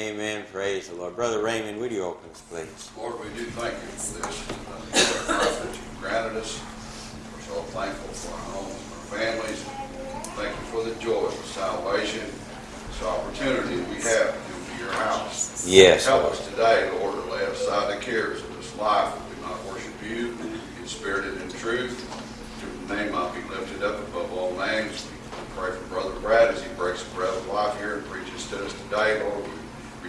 Amen. Praise the Lord. Brother Raymond, would you open us, please? Lord, we do thank you for this, uh, that you've granted us. We're so thankful for our homes, our families. Thank you for the joy of salvation, this opportunity we have to come to your house. Yes, Help Lord. us today, Lord, to lay aside the cares of this life, that we might worship you in spirit and in truth. Your name might be lifted up above all names. We pray for Brother Brad as he breaks the bread of life here and preaches to us today, Lord.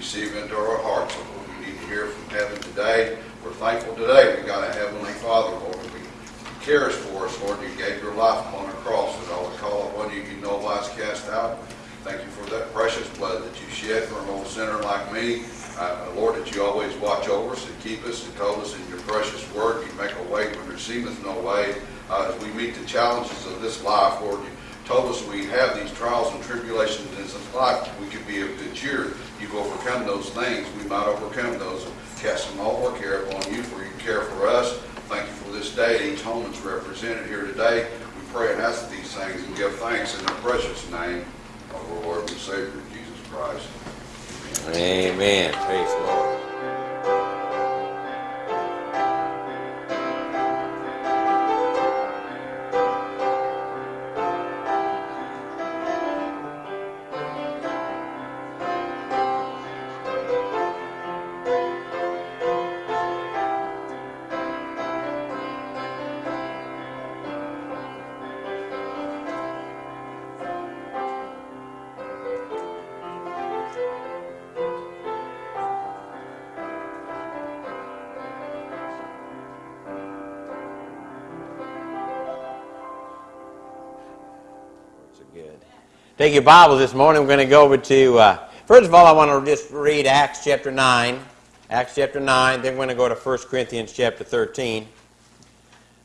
Receive into our hearts what we need to hear from heaven today. We're thankful today we've got a heavenly Father, Lord. We cares for us, Lord. You gave your life upon a cross that all that call upon you, you no wise cast out. Thank you for that precious blood that you shed for an old sinner like me. Uh, Lord, that you always watch over us and keep us and told us in your precious word, you make a way when there seemeth no way. Uh, as we meet the challenges of this life, Lord, you told us we have these trials and tribulations in this life. We could be of good cheer. You've overcome those things. We might overcome those. Cast them all our care upon you, for you care for us. Thank you for this day. Each home that's represented here today. We pray and ask these things and give thanks in the precious name of our Lord and Savior, Jesus Christ. Amen. Praise the Lord. Take your Bibles this morning. We're going to go over to, uh, first of all, I want to just read Acts chapter 9. Acts chapter 9. Then we're going to go to 1 Corinthians chapter 13.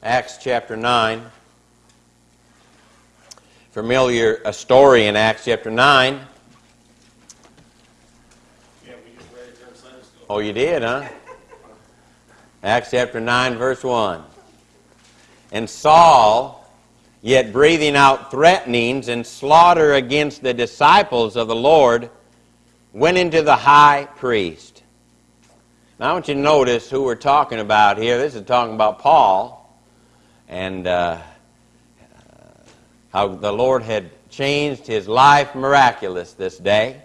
Acts chapter 9. Familiar a story in Acts chapter 9. Yeah, we just read it during Sunday school. Oh, you did, huh? Acts chapter 9, verse 1. And Saul, yet breathing out threatenings and slaughter against the disciples of the Lord, went into the high priest. Now, I want you to notice who we're talking about here. This is talking about Paul and uh, how the Lord had changed his life miraculous this day.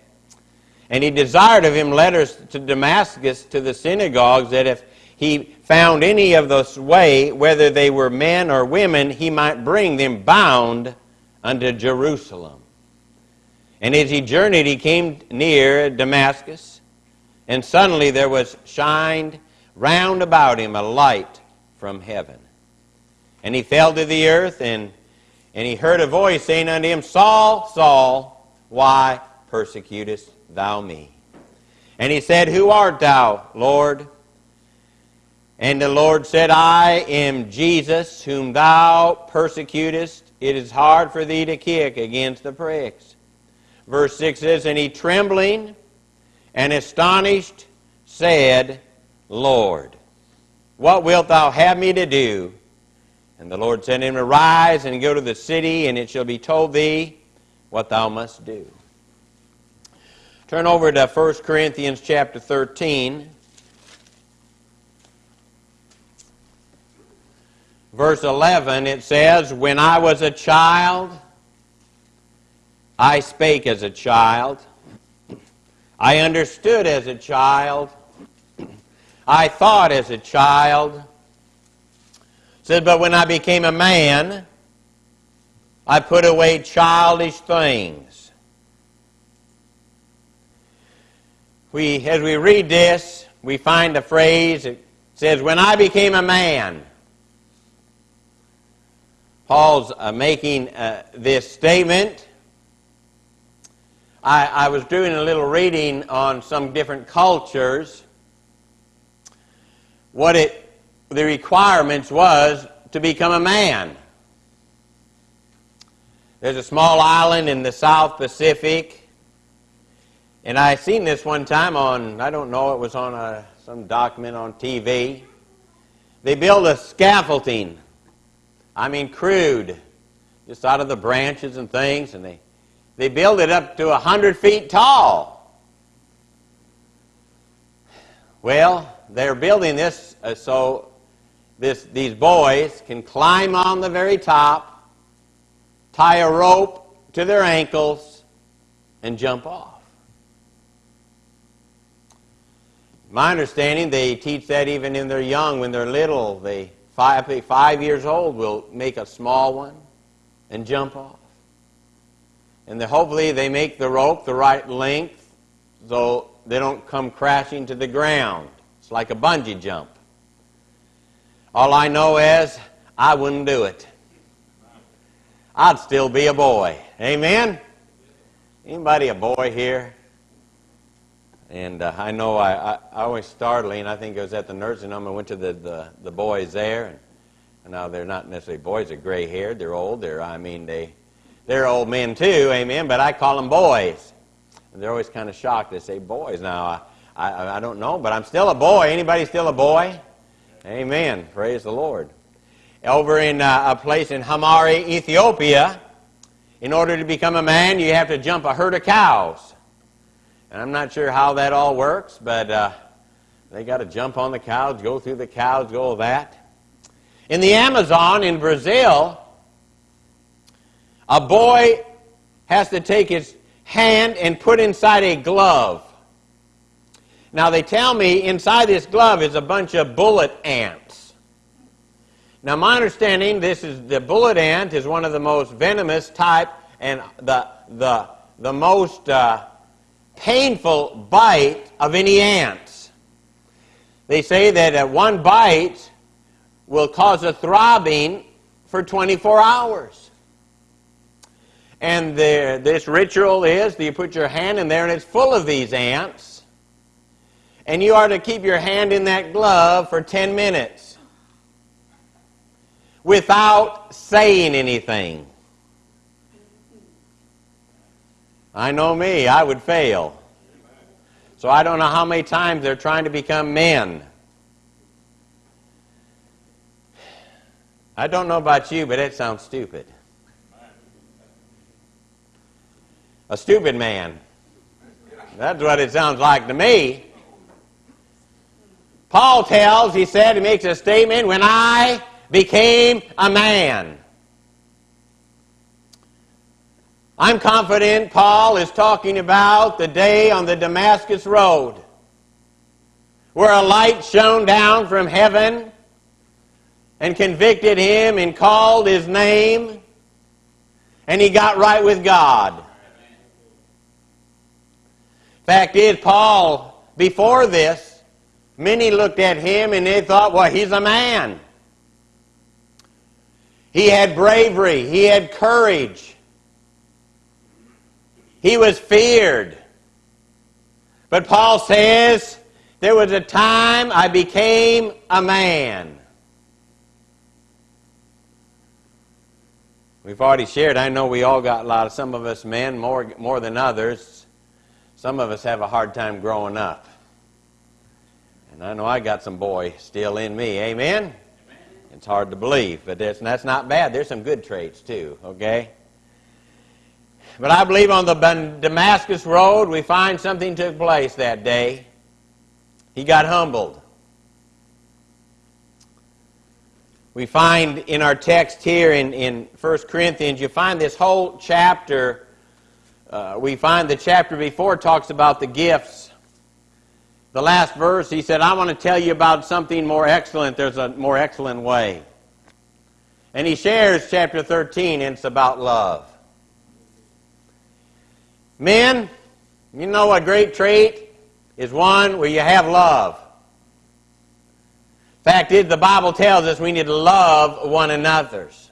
And he desired of him letters to Damascus to the synagogues that if he found any of this way, whether they were men or women, he might bring them bound unto Jerusalem. And as he journeyed, he came near Damascus, and suddenly there was shined round about him a light from heaven. And he fell to the earth, and, and he heard a voice saying unto him, Saul, Saul, why persecutest thou me? And he said, Who art thou, Lord? And the Lord said, I am Jesus, whom thou persecutest. It is hard for thee to kick against the pricks. Verse 6 says, And he trembling and astonished said, Lord, what wilt thou have me to do? And the Lord said to him, Arise and go to the city, and it shall be told thee what thou must do. Turn over to 1 Corinthians chapter 13. Verse 11, it says, When I was a child, I spake as a child. I understood as a child. I thought as a child. said, But when I became a man, I put away childish things. We, as we read this, we find a phrase that says, When I became a man. Paul's uh, making uh, this statement. I, I was doing a little reading on some different cultures. What it, the requirements was to become a man. There's a small island in the South Pacific, and I seen this one time on, I don't know, it was on a, some document on TV. They build a scaffolding I mean crude, just out of the branches and things, and they, they build it up to a hundred feet tall. Well, they're building this uh, so this, these boys can climb on the very top, tie a rope to their ankles, and jump off. My understanding, they teach that even in their young, when they're little. They five, five years old will make a small one and jump off. And hopefully they make the rope the right length so they don't come crashing to the ground. It's like a bungee jump. All I know is I wouldn't do it. I'd still be a boy. Amen? Anybody a boy here? And uh, I know I, I, I always. I think I was at the nursing home. I went to the, the, the boys there. And, and now they're not necessarily boys. They're gray haired. They're old. They're, I mean, they, they're old men too. Amen. But I call them boys. And they're always kind of shocked. They say boys. Now, I, I, I don't know, but I'm still a boy. Anybody still a boy? Amen. Praise the Lord. Over in uh, a place in Hamari, Ethiopia, in order to become a man, you have to jump a herd of cows. And I'm not sure how that all works, but uh, they got to jump on the cows, go through the cows, go that. In the Amazon in Brazil, a boy has to take his hand and put inside a glove. Now, they tell me inside this glove is a bunch of bullet ants. Now, my understanding, this is the bullet ant is one of the most venomous type and the, the, the most uh, painful bite of any ants. They say that uh, one bite will cause a throbbing for 24 hours. And the, this ritual is you put your hand in there and it's full of these ants. And you are to keep your hand in that glove for 10 minutes without saying anything. I know me, I would fail. So I don't know how many times they're trying to become men. I don't know about you, but it sounds stupid. A stupid man. That's what it sounds like to me. Paul tells, he said, he makes a statement, when I became a man. I'm confident Paul is talking about the day on the Damascus Road where a light shone down from heaven and convicted him and called his name and he got right with God. Fact is, Paul, before this, many looked at him and they thought, well, he's a man. He had bravery, he had courage. He was feared. But Paul says, there was a time I became a man. We've already shared, I know we all got a lot of, some of us men more, more than others. Some of us have a hard time growing up. And I know I got some boy still in me. Amen? Amen. It's hard to believe, but that's, that's not bad. There's some good traits too, okay? But I believe on the Damascus Road, we find something took place that day. He got humbled. We find in our text here in, in 1 Corinthians, you find this whole chapter. Uh, we find the chapter before talks about the gifts. The last verse, he said, I want to tell you about something more excellent. There's a more excellent way. And he shares chapter 13, and it's about love. Men, you know a great trait is one where you have love. Fact is, the Bible tells us we need to love one another's.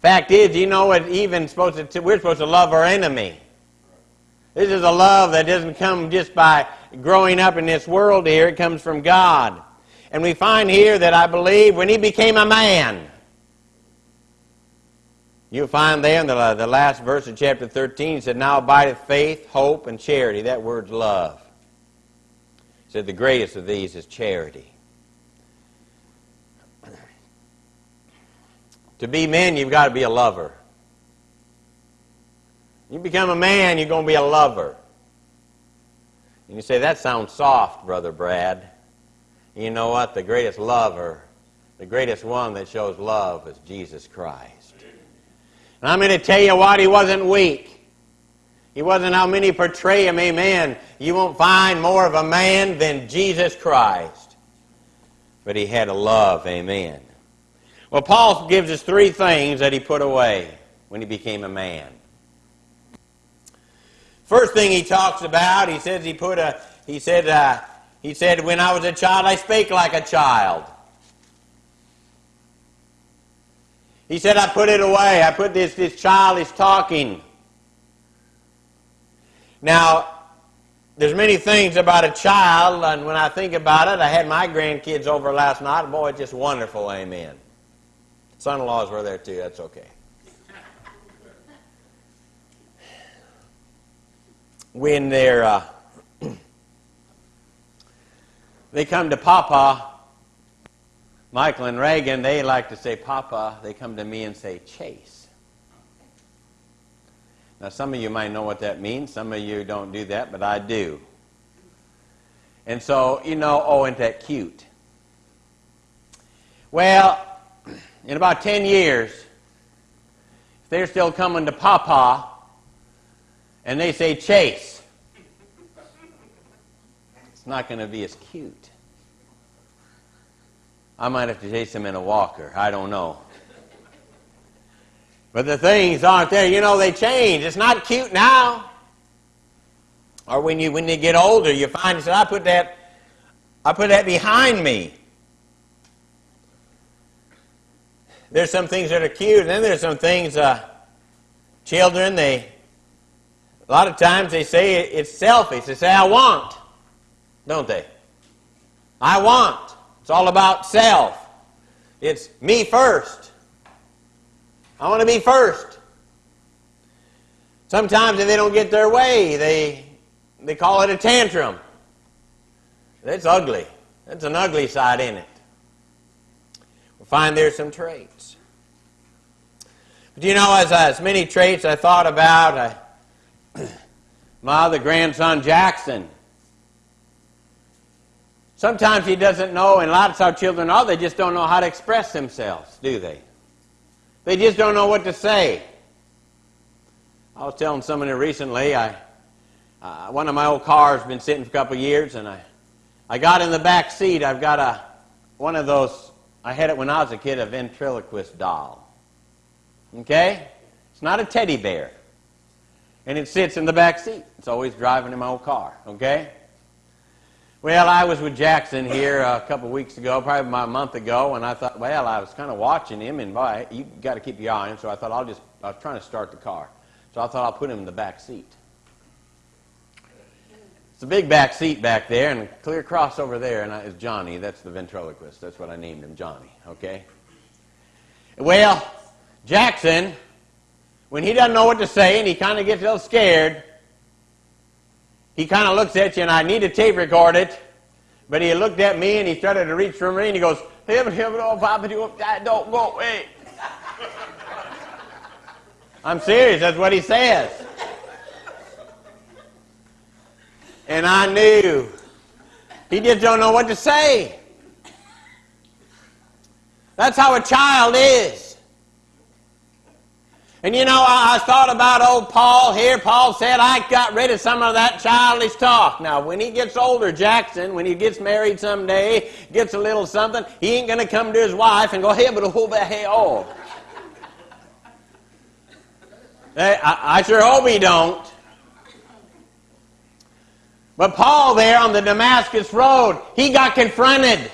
Fact is, you know what? Even supposed to, we're supposed to love our enemy. This is a love that doesn't come just by growing up in this world here. It comes from God. And we find here that I believe when he became a man, You'll find there in the, uh, the last verse of chapter 13, it said, Now abideth faith, hope, and charity. That word's love. It said the greatest of these is charity. to be men, you've got to be a lover. You become a man, you're going to be a lover. And you say, that sounds soft, Brother Brad. You know what? The greatest lover, the greatest one that shows love is Jesus Christ. And I'm going to tell you what, he wasn't weak. He wasn't how many portray him, amen. You won't find more of a man than Jesus Christ. But he had a love, amen. Well, Paul gives us three things that he put away when he became a man. First thing he talks about, he says he put a, he said, uh, he said, when I was a child, I spake like a child. He said, I put it away. I put this, this childish talking. Now, there's many things about a child, and when I think about it, I had my grandkids over last night. Boy, it's just wonderful, amen. Son-in-laws were there too, that's okay. when they're uh, they come to Papa, Michael and Reagan, they like to say Papa. They come to me and say Chase. Now, some of you might know what that means. Some of you don't do that, but I do. And so, you know, oh, isn't that cute? Well, in about 10 years, if they're still coming to Papa, and they say chase, it's not going to be as cute. I might have to chase them in a walker. I don't know. But the things aren't there. You know, they change. It's not cute now. Or when you when you get older, you find you say, I put that I put that behind me. There's some things that are cute, and then there's some things uh, children they a lot of times they say it's selfish. They say, I want, don't they? I want. It's all about self. It's me first. I want to be first. Sometimes if they don't get their way, they, they call it a tantrum. That's ugly. That's an ugly side in it. We'll find there's some traits. But you know, as, as many traits I thought about, I my other grandson, Jackson. Sometimes he doesn't know, and lots of children are, they just don't know how to express themselves, do they? They just don't know what to say. I was telling somebody recently, I, uh, one of my old cars been sitting for a couple of years, and I, I got in the back seat. I've got a, one of those, I had it when I was a kid, a ventriloquist doll. Okay? It's not a teddy bear and it sits in the back seat. It's always driving in my old car, okay? Well, I was with Jackson here a couple weeks ago, probably about a month ago, and I thought, well, I was kind of watching him, and boy, you got to keep your eye on him, so I thought I'll just, I was trying to start the car. So I thought I'll put him in the back seat. It's a big back seat back there, and clear across over there, and it's Johnny. That's the ventriloquist. That's what I named him, Johnny, okay? Well, Jackson when he doesn't know what to say and he kind of gets a little scared, he kind of looks at you and I need to tape record it. But he looked at me and he started to reach for me and he goes, Heaven, heaven, oh, Papa, don't go away. I'm serious, that's what he says. And I knew. He just don't know what to say. That's how a child is. And you know, I, I, thought about old Paul here. Paul said, I got rid of some of that childish talk. Now, when he gets older, Jackson, when he gets married someday, gets a little something, he ain't going to come to his wife and go, hey, but hold that hey, oh. hey, I, I sure hope he don't. But Paul there on the Damascus Road, he got confronted.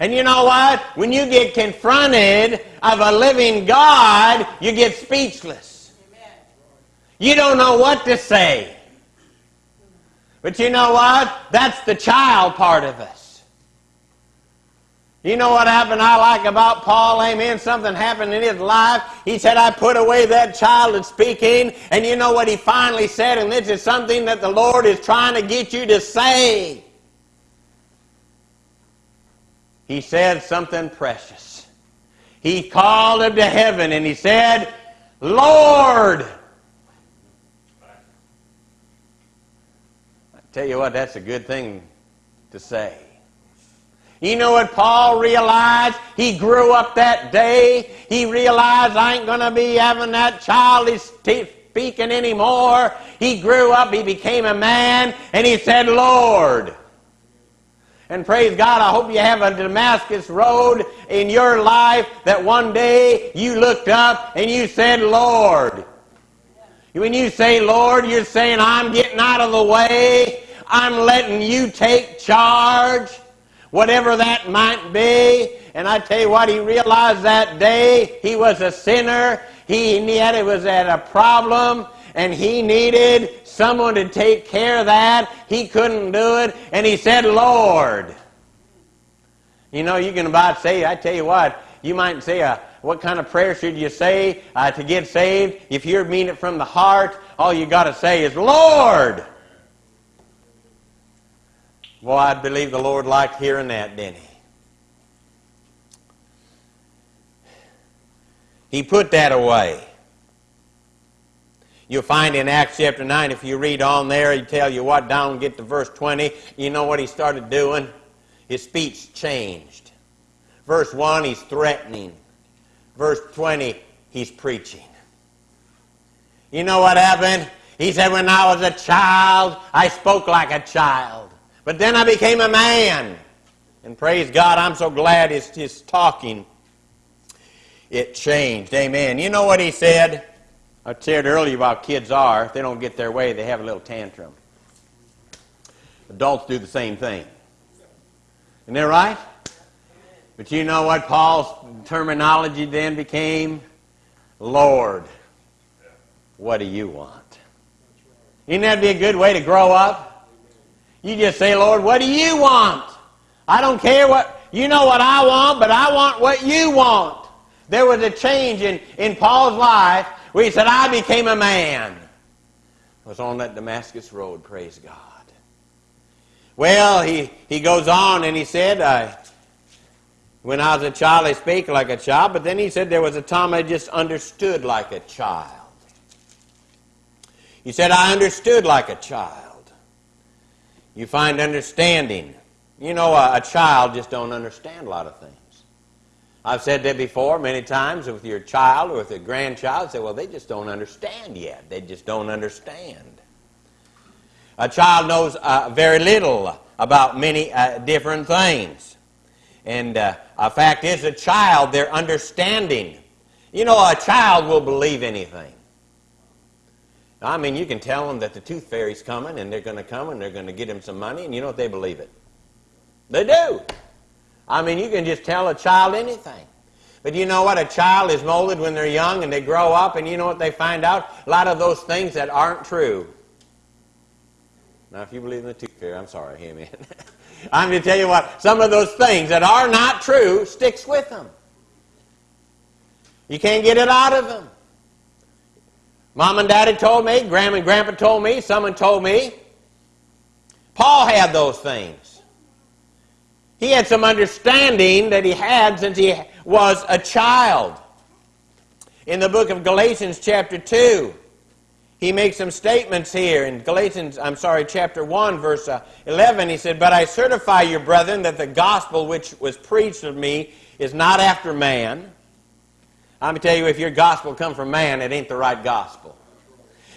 And you know what? When you get confronted of a living God, you get speechless. You don't know what to say. But you know what? That's the child part of us. You know what happened I like about Paul? Amen. Something happened in his life. He said, I put away that child of speaking. And you know what he finally said? And this is something that the Lord is trying to get you to say he said something precious. He called him to heaven and he said, Lord. I tell you what, that's a good thing to say. You know what Paul realized? He grew up that day. He realized I ain't going to be having that childish speaking anymore. He grew up, he became a man, and he said, Lord. And praise God, I hope you have a Damascus road in your life that one day you looked up and you said, Lord. When you say Lord, you're saying, I'm getting out of the way. I'm letting you take charge whatever that might be. And I tell you what, he realized that day he was a sinner. He had it was at a problem, and he needed someone to take care of that. He couldn't do it, and he said, "Lord." You know, you can about say, I tell you what, you might say, uh, what kind of prayer should you say uh, to get saved? If you mean it from the heart, all you got to say is, Lord. Well, I believe the Lord liked hearing that, didn't he? He put that away. You'll find in Acts chapter 9, if you read on there, he tell you what, down get to verse 20. You know what he started doing? His speech changed. Verse 1, he's threatening. Verse 20, he's preaching. You know what happened? He said, When I was a child, I spoke like a child. But then I became a man. And praise God, I'm so glad his, his talking, it changed. Amen. You know what he said? I said earlier about kids are, if they don't get their way, they have a little tantrum. Adults do the same thing. Isn't that right? But you know what Paul's terminology then became? Lord, what do you want? Isn't that be a good way to grow up? You just say, Lord, what do you want? I don't care what, you know what I want, but I want what you want. There was a change in, in Paul's life where he said, I became a man. Was on that Damascus road, praise God. Well, he, he goes on and he said, I, when I was a child, I spake like a child, but then he said there was a time I just understood like a child. He said, I understood like a child. You find understanding. You know, a, a child just don't understand a lot of things. I've said that before many times with your child or with a grandchild. Say, well, they just don't understand yet. They just don't understand. A child knows uh, very little about many uh, different things. And uh, a fact is, a child, their understanding. You know, a child will believe anything. I mean, you can tell them that the tooth fairy's coming and they're going to come and they're going to get him some money, and you know what? They believe it. They do. I mean, you can just tell a child anything. But you know what? A child is molded when they're young and they grow up, and you know what they find out? A lot of those things that aren't true. Now, if you believe in the tooth fairy, I'm sorry, amen. I'm going to tell you what, some of those things that are not true sticks with them. You can't get it out of them. Mom and Daddy told me, Grandma and Grandpa told me, someone told me. Paul had those things. He had some understanding that he had since he was a child. In the book of Galatians, chapter 2, he makes some statements here. In Galatians, I'm sorry, chapter 1, verse uh, 11, he said, But I certify you, brethren, that the gospel which was preached of me is not after man I'm going to tell you, if your gospel come from man, it ain't the right gospel.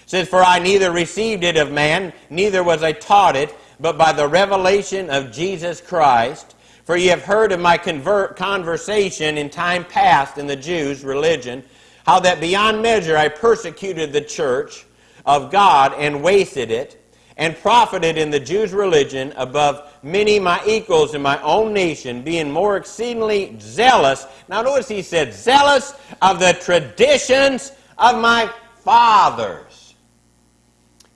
It says, For I neither received it of man, neither was I taught it, but by the revelation of Jesus Christ. For ye have heard of my conversation in time past in the Jews' religion, how that beyond measure I persecuted the church of God and wasted it, and profited in the Jews' religion above many my equals in my own nation, being more exceedingly zealous. Now, notice he said, zealous of the traditions of my fathers.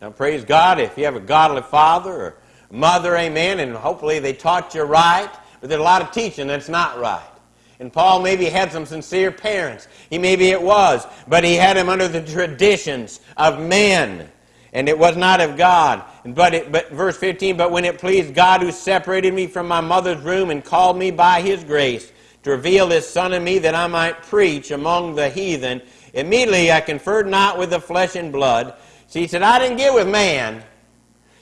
Now, praise God, if you have a godly father or mother, amen, and hopefully they taught you right, but there's a lot of teaching that's not right. And Paul maybe had some sincere parents. He maybe it was, but he had them under the traditions of men and it was not of God. But, it, but verse 15, but when it pleased God who separated me from my mother's womb and called me by his grace to reveal his son in me that I might preach among the heathen, immediately I conferred not with the flesh and blood. See, he said, I didn't get with man.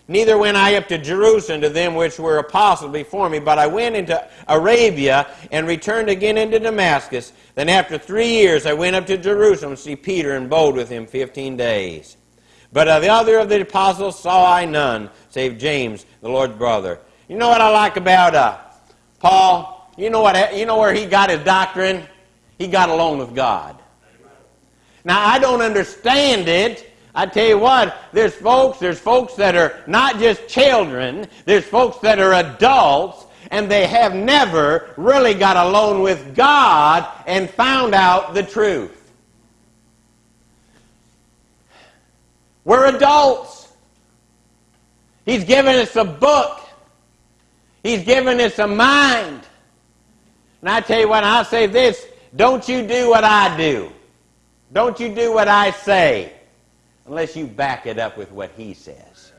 Neither went I up to Jerusalem to them which were apostles before me, but I went into Arabia and returned again into Damascus. Then after three years I went up to Jerusalem to see Peter and abode with him fifteen days. But of the other of the apostles saw I none, save James, the Lord's brother. You know what I like about uh, Paul? You know what? You know where he got his doctrine? He got along with God. Now I don't understand it. I tell you what, there's folks, there's folks that are not just children, there's folks that are adults, and they have never really got alone with God and found out the truth. We're adults. He's given us a book. He's given us a mind. And I tell you what, I'll say this, don't you do what I do. Don't you do what I say unless you back it up with what he says.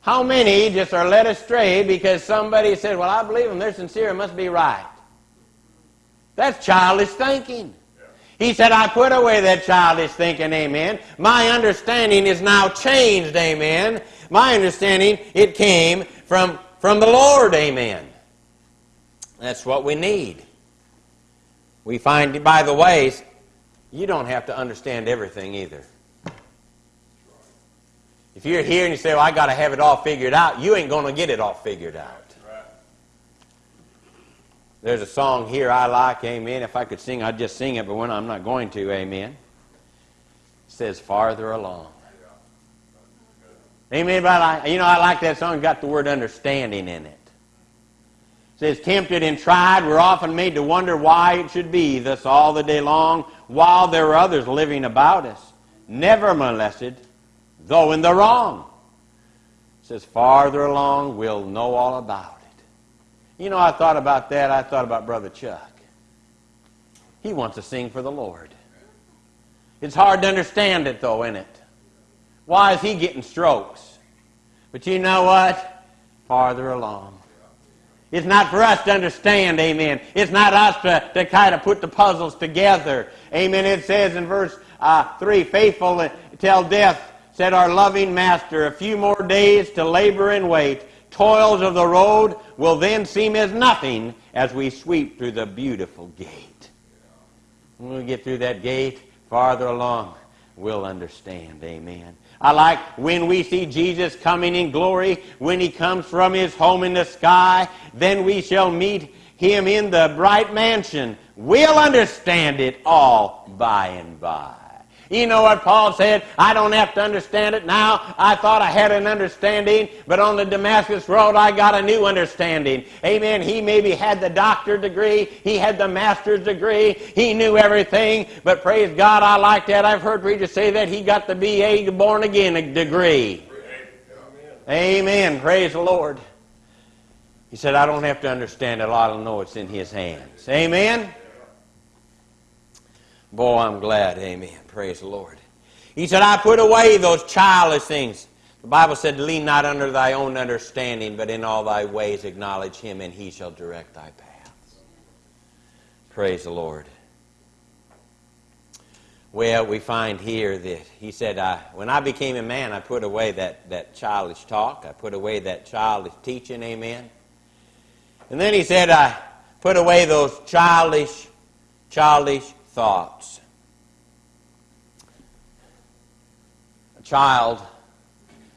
How many just are led astray because somebody said, Well, I believe them, they're sincere, it must be right. That's childish thinking. He said, I put away that childish thinking, amen. My understanding is now changed, amen. My understanding, it came from, from the Lord, amen. That's what we need. We find, by the way, you don't have to understand everything either. If you're here and you say, well, I got to have it all figured out, you ain't going to get it all figured out. There's a song here I like, amen. If I could sing, I'd just sing it, but when I'm not going to, amen. It says, farther along. Amen. But I, you know, I like that song. It's got the word understanding in it. It says, tempted and tried, we're often made to wonder why it should be thus all the day long, while there are others living about us, never molested, though in the wrong. It says, farther along, we'll know all about it. You know, I thought about that. I thought about Brother Chuck. He wants to sing for the Lord. It's hard to understand it, though, isn't it? Why is he getting strokes? But you know what? Farther along. It's not for us to understand, amen. It's not us to, to kind of put the puzzles together. Amen. It says in verse uh, 3, faithful till death said our loving master, a few more days to labor and wait. Toils of the road will then seem as nothing as we sweep through the beautiful gate. When we get through that gate, farther along, we'll understand. Amen. I like when we see Jesus coming in glory, when he comes from his home in the sky, then we shall meet him in the bright mansion. We'll understand it all by and by. You know what Paul said? I don't have to understand it now. I thought I had an understanding, but on the Damascus Road I got a new understanding. Amen. He maybe had the doctor degree, he had the master's degree, he knew everything, but praise God, I like that. I've heard preachers say that he got the BA born again degree. Amen. Praise the Lord. He said, I don't have to understand it. I know it's in his hands. Amen. Boy, I'm glad. Amen. Praise the Lord. He said, I put away those childish things. The Bible said, Lean not under thy own understanding, but in all thy ways acknowledge him, and he shall direct thy paths. Praise the Lord. Well, we find here that he said, I, When I became a man, I put away that, that childish talk. I put away that childish teaching. Amen. And then he said, I put away those childish, childish thoughts. A child,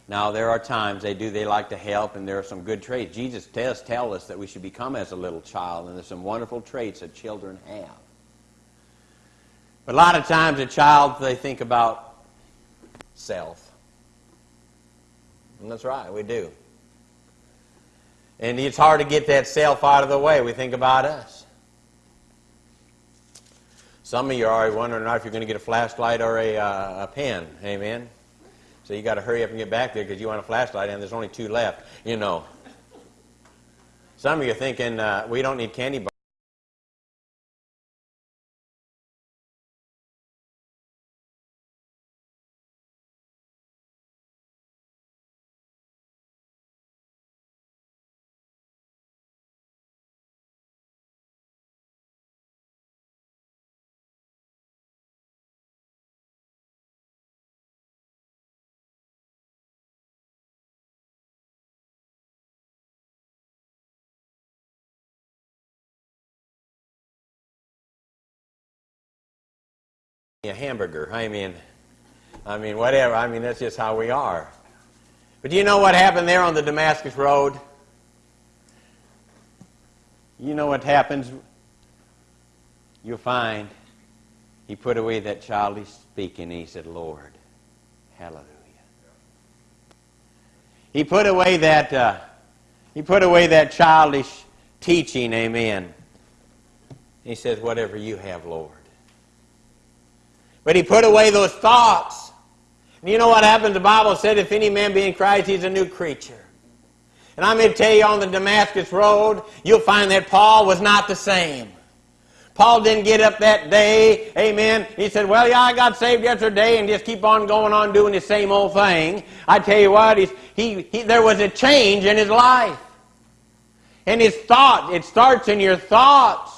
now there are times they do, they like to help, and there are some good traits. Jesus does tell us that we should become as a little child, and there's some wonderful traits that children have. But a lot of times a child, they think about self. And that's right, we do. And it's hard to get that self out of the way. We think about us. Some of you are already wondering if you're going to get a flashlight or a, uh, a pen. Amen. So you got to hurry up and get back there because you want a flashlight and there's only two left. You know. Some of you are thinking uh, we don't need candy bars. A hamburger. I mean, I mean, whatever. I mean, that's just how we are. But do you know what happened there on the Damascus Road? You know what happens? You'll find he put away that childish speaking he said, Lord, hallelujah. He put away that, uh, he put away that childish teaching, amen. He says, whatever you have, Lord. But he put away those thoughts. And you know what happens? The Bible said, if any man be in Christ, he's a new creature. And I'm going to tell you on the Damascus Road, you'll find that Paul was not the same. Paul didn't get up that day, amen. He said, Well, yeah, I got saved yesterday and just keep on going on doing the same old thing. I tell you what, he, he, there was a change in his life. And his thought, it starts in your thoughts.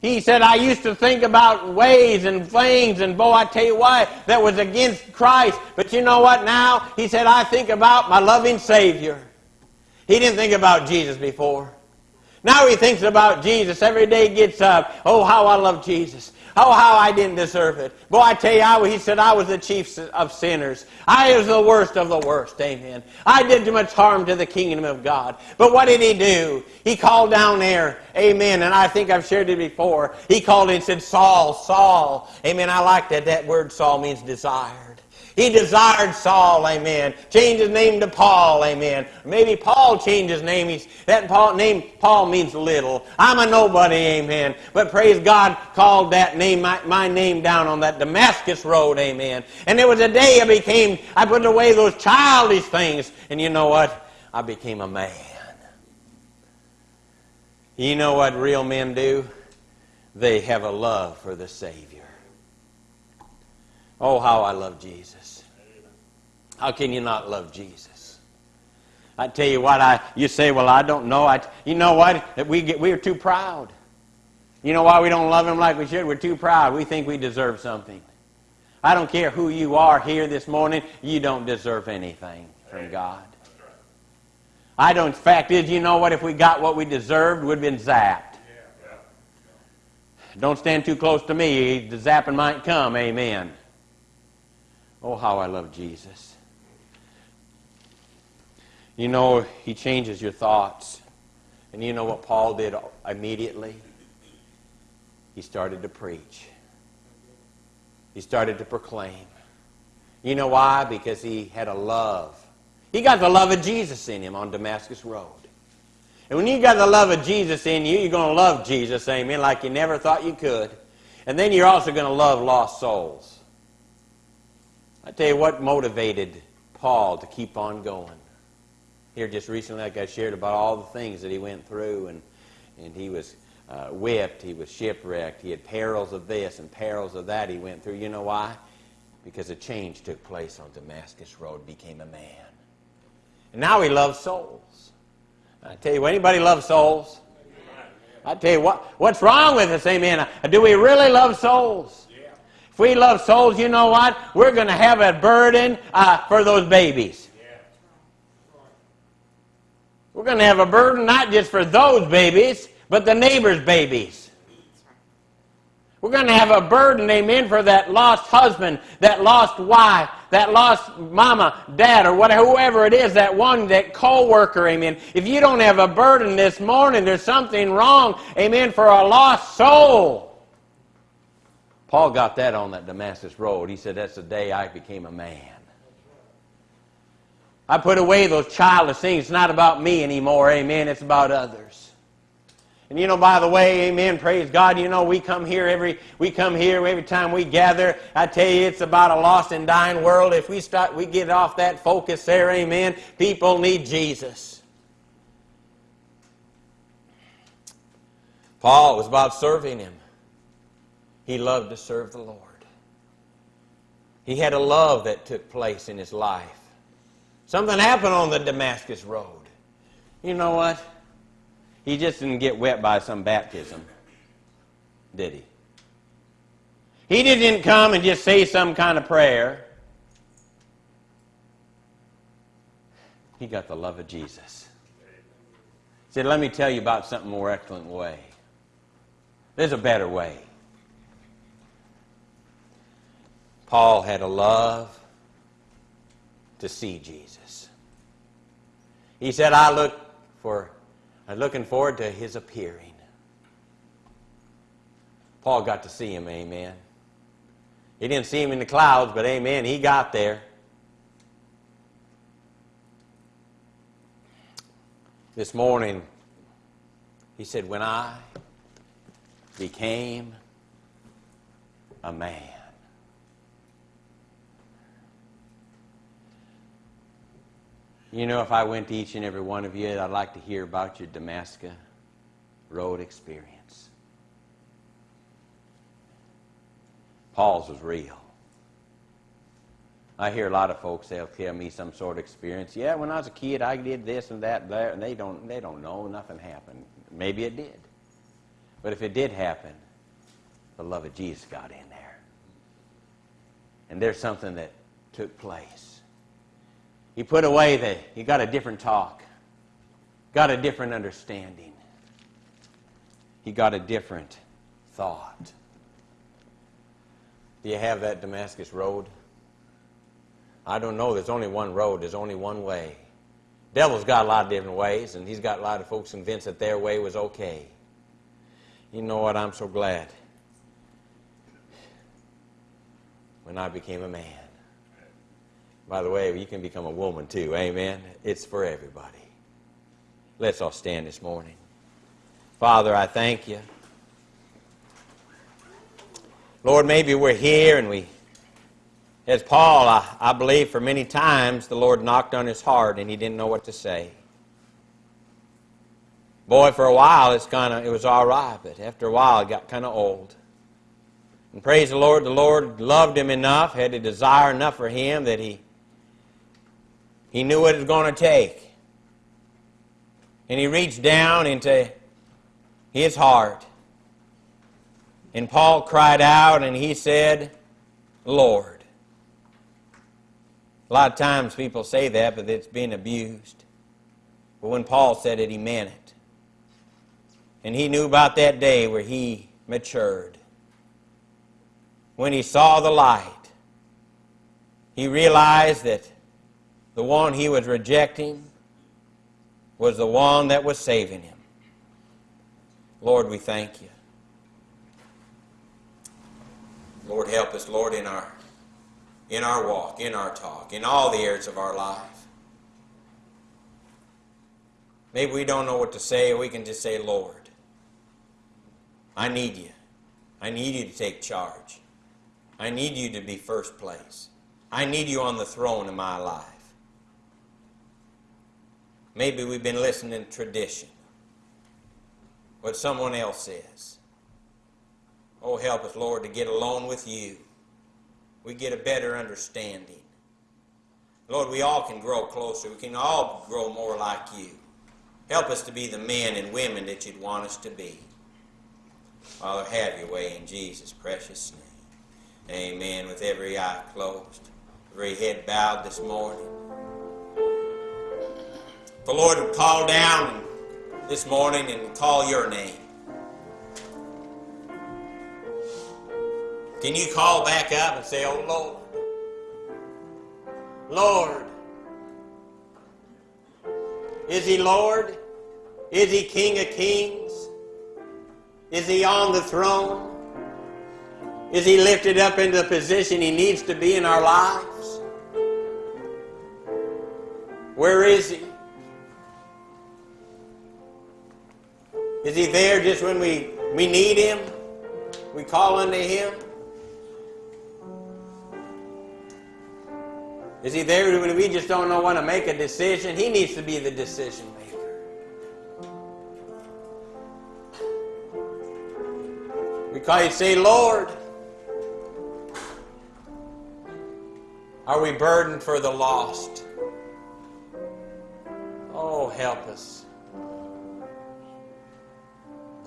He said, I used to think about ways and things, and boy, I tell you why, that was against Christ. But you know what now? He said, I think about my loving Savior. He didn't think about Jesus before. Now he thinks about Jesus. Every day he gets up. Oh, how I love Jesus. Oh, how I didn't deserve it. Boy, I tell you, I, he said I was the chief of sinners. I was the worst of the worst. Amen. I did too much harm to the kingdom of God. But what did he do? He called down there. Amen. And I think I've shared it before. He called and said, Saul, Saul. Amen. I like that. That word Saul means desire. He desired Saul, amen. Changed his name to Paul, amen. Maybe Paul changed his name. He's, that Paul, name Paul means little. I'm a nobody, amen. But praise God called that name, my, my name down on that Damascus road, amen. And there was a day I became, I put away those childish things. And you know what? I became a man. You know what real men do? They have a love for the Savior. Oh, how I love Jesus. How can you not love Jesus? I tell you what, I you say, well, I don't know. I, you know what? We get, we're too proud. You know why we don't love him like we should? We're too proud. We think we deserve something. I don't care who you are here this morning. You don't deserve anything from God. I don't. Fact is, you know what? If we got what we deserved, we'd been zapped. Don't stand too close to me. The zapping might come. Amen. Oh, how I love Jesus. You know, he changes your thoughts. And you know what Paul did immediately? He started to preach. He started to proclaim. You know why? Because he had a love. He got the love of Jesus in him on Damascus Road. And when you got the love of Jesus in you, you're going to love Jesus, amen, like you never thought you could. And then you're also going to love lost souls. I tell you what motivated Paul to keep on going. Here just recently, like I shared about all the things that he went through, and, and he was uh, whipped, he was shipwrecked, he had perils of this and perils of that he went through. You know why? Because a change took place on Damascus Road, became a man. And now he loves souls. I tell you, anybody loves souls? I tell you what, what's wrong with us, amen? Do we really love souls? If we love souls, you know what? We're going to have a burden uh, for those babies. We're going to have a burden not just for those babies, but the neighbor's babies. We're going to have a burden, amen, for that lost husband, that lost wife, that lost mama, dad, or whatever, whoever it is, that one, that co-worker, amen. If you don't have a burden this morning, there's something wrong, amen, for a lost soul. Paul got that on that Damascus road. He said, That's the day I became a man. I put away those childish things. It's not about me anymore, amen. It's about others. And you know, by the way, amen, praise God, you know, we come here every we come here every time we gather. I tell you, it's about a lost and dying world. If we start we get off that focus there, amen, people need Jesus. Paul was about serving him. He loved to serve the Lord. He had a love that took place in his life. Something happened on the Damascus Road. You know what? He just didn't get wet by some baptism, did he? He didn't come and just say some kind of prayer. He got the love of Jesus. He said, Let me tell you about something more excellent way. There's a better way. Paul had a love to see Jesus. He said, I look for, I'm looking forward to his appearing. Paul got to see him, amen. He didn't see him in the clouds, but amen, he got there. This morning, he said, When I became a man. You know, if I went to each and every one of you, I'd like to hear about your Damascus Road experience. Paul's was real. I hear a lot of folks they'll tell me some sort of experience. Yeah, when I was a kid, I did this and that, and there, and they don't they don't know nothing happened. Maybe it did, but if it did happen, the love of Jesus got in there, and there's something that took place. He put away the he got a different talk, got a different understanding. He got a different thought. Do you have that Damascus road? I don't know. There's only one road. There's only one way. Devil's got a lot of different ways, and he's got a lot of folks convinced that their way was okay. You know what? I'm so glad when I became a man. By the way, you can become a woman too. Amen. It's for everybody. Let's all stand this morning. Father, I thank you. Lord, maybe we're here and we as Paul, I, I believe for many times the Lord knocked on his heart and he didn't know what to say. Boy, for a while it's kind of it was all right, but after a while it got kind of old. And praise the Lord, the Lord loved him enough, had a desire enough for him that he he knew what it was going to take. And he reached down into his heart. And Paul cried out and he said, Lord. A lot of times people say that, but it's being abused. But when Paul said it, he meant it. And he knew about that day where he matured. When he saw the light, he realized that the one he was rejecting was the one that was saving him. Lord, we thank you. Lord, help us, Lord, in our in our walk, in our talk, in all the areas of our life. Maybe we don't know what to say, we can just say, Lord, I need you. I need you to take charge. I need you to be first place. I need you on the throne of my life. Maybe we've been listening to tradition, what someone else says. Oh, help us, Lord, to get alone with you we get a better understanding. Lord, we all can grow closer. We can all grow more like you. Help us to be the men and women that you'd want us to be. Father, have your way in Jesus' precious name. Amen. With every eye closed, every head bowed this morning. The Lord would call down this morning and call your name. Can you call back up and say, Oh Lord, Lord? Is He Lord? Is He King of Kings? Is He on the throne? Is He lifted up into the position He needs to be in our lives? Where is He? Is He there just when we, we need Him? We call unto Him? Is he there when we just don't know when to make a decision? He needs to be the decision maker. Because you say, Lord, are we burdened for the lost? Oh, help us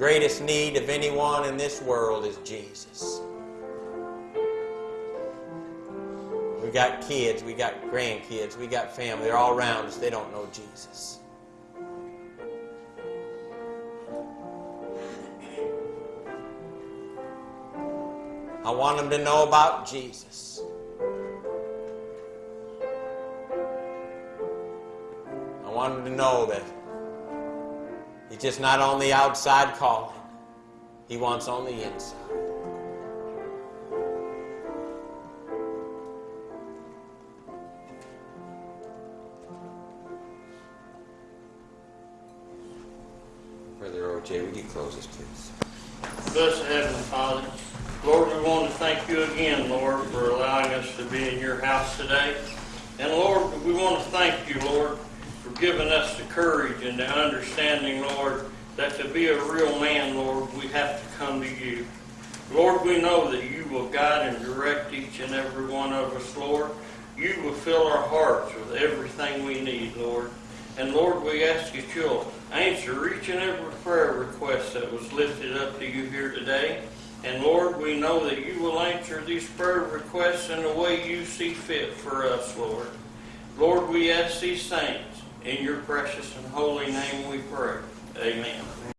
greatest need of anyone in this world is Jesus. We got kids, we got grandkids, we got family. They're all around us. They don't know Jesus. I want them to know about Jesus. I want them to know that he's just not on the outside calling. He wants on the inside. Brother O.J., would you close us, please? Blessed Heavenly Father, Lord, we want to thank you again, Lord, for allowing us to be in your house today. And Lord, we want to thank you, Lord, for giving us the courage and the understanding, Lord, that to be a real man, Lord, we have to come to you. Lord, we know that you will guide and direct each and every one of us, Lord. You will fill our hearts with everything we need, Lord. And Lord, we ask that you'll answer each and every prayer request that was lifted up to you here today. And Lord, we know that you will answer these prayer requests in the way you see fit for us, Lord. Lord, we ask these things in your precious and holy name we pray. Amen.